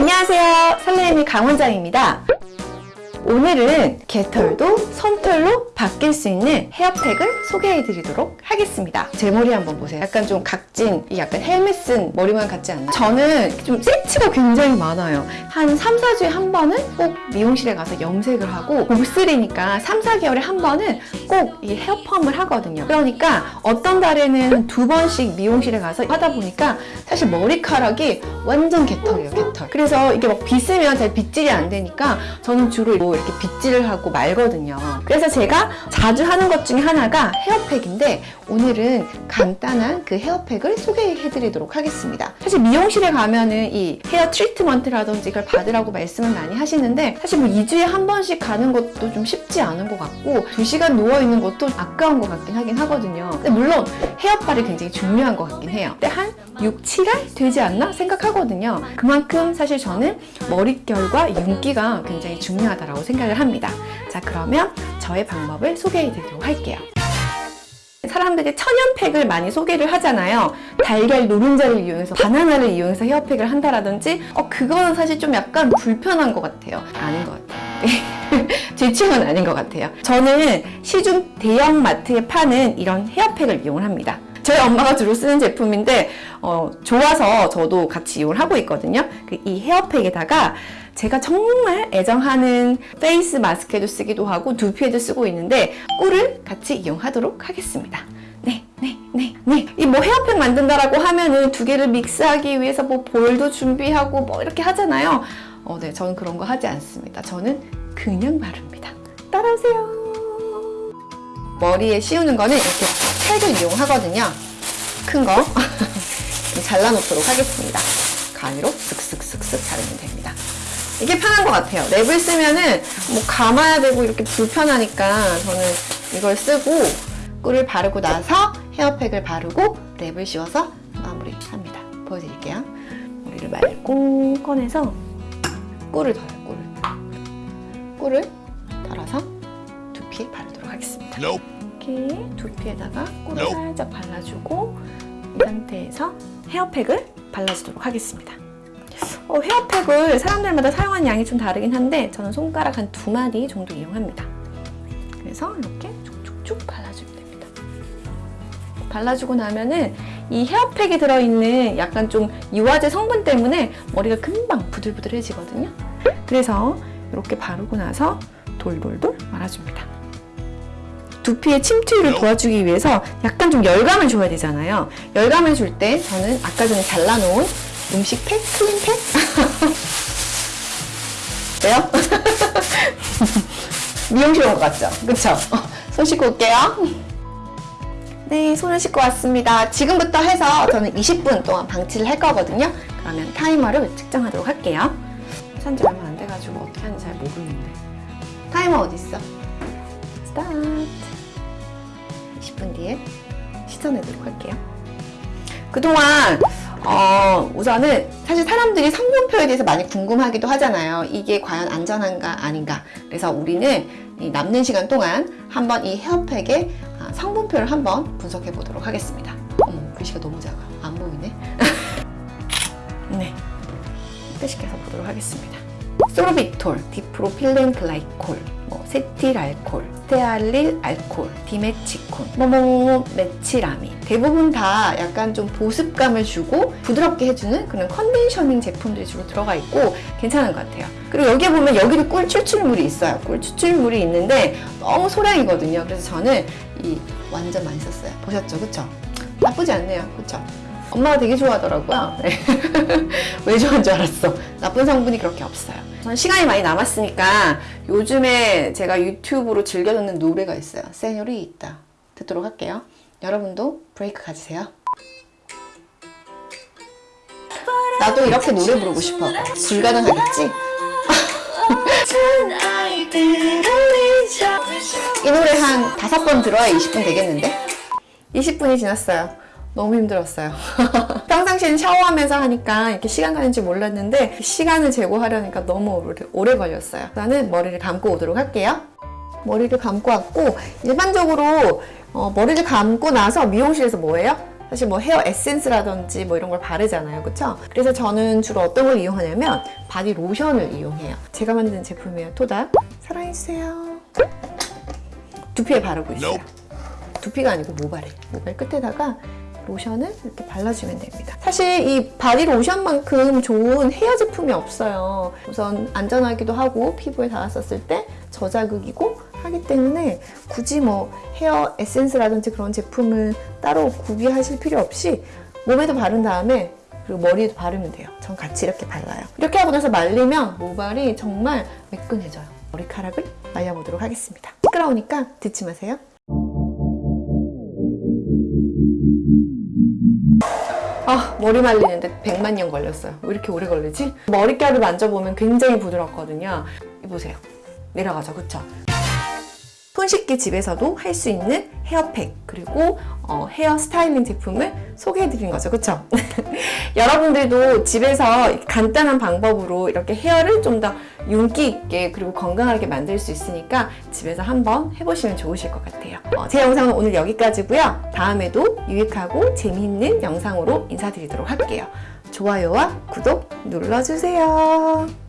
안녕하세요. 설레임의 강원장입니다. 오늘은 개털도 솜털로 바뀔 수 있는 헤어팩을 소개해 드리도록 하겠습니다. 제 머리 한번 보세요. 약간 좀 각진, 약간 헬멧 쓴 머리만 같지 않나요? 저는 좀 세트가 굉장히 많아요. 한 3, 4주에 한 번은 꼭 미용실에 가서 염색을 하고 곱슬이니까 3, 4개월에 한 번은 꼭 이 헤어펌을 하거든요. 그러니까 어떤 달에는 두 번씩 미용실에 가서 하다 보니까 사실 머리카락이 완전 개털이에요, 개털. 그래서 이게 막 빗으면 잘 빗질이 안 되니까 저는 주로 뭐 이렇게 빗질을 하고 말거든요. 그래서 제가 자주 하는 것 중에 하나가 헤어팩인데 오늘은 간단한 그 헤어팩을 소개해 드리도록 하겠습니다. 사실 미용실에 가면은 이 헤어 트리트먼트라든지 이걸 받으라고 말씀을 많이 하시는데 사실 뭐 2주에 한 번씩 가는 것도 좀 쉽지 않은 것 같고 2시간 누워있는 것도 아까운 것 같긴 하긴 하거든요. 근데 물론 헤어빨이 굉장히 중요한 것 같긴 해요. 근데 한 6, 7알 되지 않나 생각하거든요. 그만큼 사실 저는 머릿결과 윤기가 굉장히 중요하다고 생각을 합니다. 자 그러면 저의 방법을 소개해 드리도록 할게요. 사람들이 천연팩을 많이 소개를 하잖아요. 달걀 노른자를 이용해서 바나나를 이용해서 헤어팩을 한다라든지 어 그거는 사실 좀 약간 불편한 것 같아요. 아닌 것 같아요. 제 취향은 아닌 것 같아요. 저는 시중 대형 마트에 파는 이런 헤어팩을 이용을 합니다. 저희 엄마가 주로 쓰는 제품인데 어, 좋아서 저도 같이 이용을 하고 있거든요. 그 이 헤어팩에다가 제가 정말 애정하는 face mask에도 쓰기도 하고 두피에도 쓰고 있는데 꿀을 같이 이용하도록 하겠습니다. 네, 네, 네, 네. 이 뭐 헤어팩 만든다라고 하면은 두 개를 믹스하기 위해서 뭐 볼도 준비하고 뭐 이렇게 하잖아요. 어, 네, 저는 그런 거 하지 않습니다. 저는 그냥 바릅니다. 따라오세요. 머리에 씌우는 거는 이렇게 팩을 이용하거든요. 큰 거. 잘라놓도록 하겠습니다. 가위로 쓱쓱쓱쓱 자르면 됩니다. 이게 편한 것 같아요. 랩을 쓰면은 뭐 감아야 되고 이렇게 불편하니까 저는 이걸 쓰고 꿀을 바르고 나서 헤어팩을 바르고 랩을 씌워서 마무리합니다. 보여드릴게요. 머리를 말고 꺼내서 꿀을 덜어요. 꿀을. 꿀을 덜어서 두피에 바르도록 하겠습니다. 이렇게 두피에다가 꿀을 살짝 발라주고 이 상태에서 헤어팩을 발라주도록 하겠습니다. 어, 헤어팩을 사람들마다 사용하는 양이 좀 다르긴 한데 저는 손가락 한 두 마디 정도 이용합니다. 그래서 이렇게 쭉쭉쭉 발라주면 됩니다. 발라주고 나면은 이 헤어팩에 들어있는 약간 좀 유화제 성분 때문에 머리가 금방 부들부들해지거든요. 그래서 이렇게 바르고 나서 돌돌돌 말아줍니다. 두피의 침투율을 도와주기 위해서 약간 좀 열감을 줘야 되잖아요. 열감을 줄 때 저는 아까 전에 잘라놓은 음식팩, 클린팩? 왜요? 미용실 온 것 같죠? 그쵸? 손 씻고 올게요. 네, 손을 씻고 왔습니다. 지금부터 해서 저는 20분 동안 방치를 할 거거든요. 그러면 타이머를 측정하도록 할게요. 산지 얼마 안 돼가지고 어떻게 하는지 잘 모르는데. 타이머 어디 있어? 스타트. 20분 뒤에 씻어내도록 할게요. 그동안 어, 우선은 사실 사람들이 성분표에 대해서 많이 궁금하기도 하잖아요. 이게 과연 안전한가 아닌가. 그래서 우리는 이 남는 시간 동안 한번 이 헤어팩의 아, 성분표를 한번 분석해 보도록 하겠습니다. 어머, 글씨가 너무 작아. 안 보이네. 네. 확대시켜서 보도록 하겠습니다. 소르비톨, 디프로필렌 글라이콜, 뭐 세틸 알콜, 스테알릴 알콜, 디메치콘, 뭐뭐뭐 메치라민 대부분 다 약간 좀 보습감을 주고 부드럽게 해주는 그런 컨디셔닝 제품들이 주로 들어가 있고 괜찮은 것 같아요. 그리고 여기에 보면 여기도 꿀 추출물이 있어요. 꿀 추출물이 있는데 너무 소량이거든요. 그래서 저는 이 완전 많이 썼어요. 보셨죠? 그쵸? 나쁘지 않네요. 그쵸? 엄마가 되게 좋아하더라고요. 네. 왜 좋아하는 줄 알았어. 나쁜 성분이 그렇게 없어요. 저는 시간이 많이 남았으니까 요즘에 제가 유튜브로 즐겨 듣는 노래가 있어요. 세뇨리 있다. 듣도록 할게요. 여러분도 브레이크 가지세요. 나도 이렇게 노래 부르고 싶어. 불가능하겠지? 이 노래 한 다섯 번 들어야 20분 되겠는데? 20분이 지났어요. 너무 힘들었어요. 평상시엔 샤워하면서 하니까 이렇게 시간 가는지 몰랐는데 시간을 재고 하려니까 너무 오래, 걸렸어요. 나는 머리를 감고 오도록 할게요. 머리를 감고 왔고 일반적으로 어, 머리를 감고 나서 미용실에서 뭐해요? 사실 뭐 헤어 에센스라든지 뭐 이런 걸 바르잖아요. 그쵸? 그래서 저는 주로 어떤 걸 이용하냐면 바디 로션을 이용해요. 제가 만든 제품이에요. 토닥. 사랑해주세요. 두피에 바르고 있어요. 두피가 아니고 모발에. 모발 끝에다가 로션을 이렇게 발라주면 됩니다. 사실 이 바디 로션만큼 좋은 헤어 제품이 없어요. 우선 안전하기도 하고 피부에 닿았었을 때 저자극이고 하기 때문에 굳이 뭐 헤어 에센스라든지 그런 제품을 따로 구비하실 필요 없이 몸에도 바른 다음에 그리고 머리에도 바르면 돼요. 전 같이 이렇게 발라요. 이렇게 하고 나서 말리면 모발이 정말 매끈해져요. 머리카락을 말려보도록 하겠습니다. 시끄러우니까 듣지 마세요. 아 머리 말리는데 100만 년 걸렸어요 왜 이렇게 오래 걸리지? 머릿결을 만져보면 굉장히 부드럽거든요 이 보세요 내려가죠 그쵸? 손 씻기 집에서도 할 수 있는 헤어팩 그리고 어, 헤어 스타일링 제품을 소개해드린 거죠. 그쵸? 여러분들도 집에서 간단한 방법으로 이렇게 헤어를 좀 더 윤기 있게 그리고 건강하게 만들 수 있으니까 집에서 한번 해보시면 좋으실 것 같아요. 어, 제 영상은 오늘 여기까지고요. 다음에도 유익하고 재미있는 영상으로 인사드리도록 할게요. 좋아요와 구독 눌러주세요